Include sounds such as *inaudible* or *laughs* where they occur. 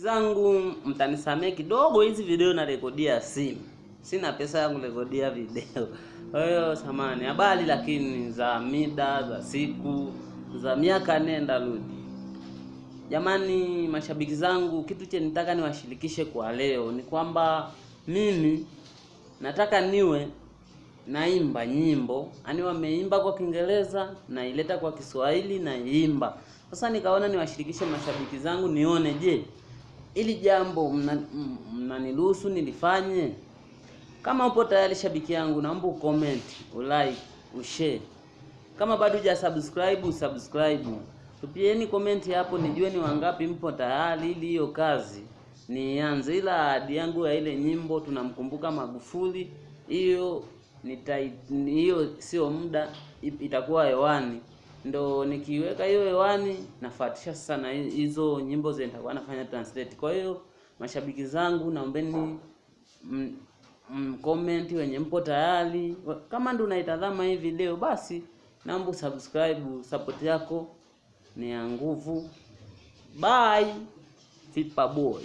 zangu mtanisamee kidogo, hizi video narekodia simu, sina pesa ya kurekodia video. *laughs* Kwa hiyo samani, habari lakini za mida za siku za miaka nenda rudi. Jamani, mashabiki zangu, kitu che nitaka niwashirikishe kwa leo ni kwamba mimi nataka niwe naimba nyimbo, ani wameimba kwa Kiingereza naileta kwa Kiswahili naimba. Sasa nikaona niwashirikishe mashabiki zangu, nione je, ili jambo mnaniruhusu mna nilifanye? Kama upo tayari shabiki yangu, naomba ucomment, ulike, ushare. Kama bado huja subscribe, subscribe. Tupieni comment hapo nijue ni wangapi mpo tayari ili hiyo kazi nianze. Ila ahadi yangu ya ile nyimbo tunamkumbuka Magufuli, hiyo hiyo sio muda itakuwa hewani, ndo nikiweka hiyo hewani nafuatisha sasa na hizo nyimbo zenye nitakuwa nafanya translate. Kwa hiyo mashabiki zangu, naombeni comment wenye mpo tayari. Kama ndo unaitazama hivi leo basi naomba subscribe. Support yako ni ya nguvu. Bye, Fipa boy.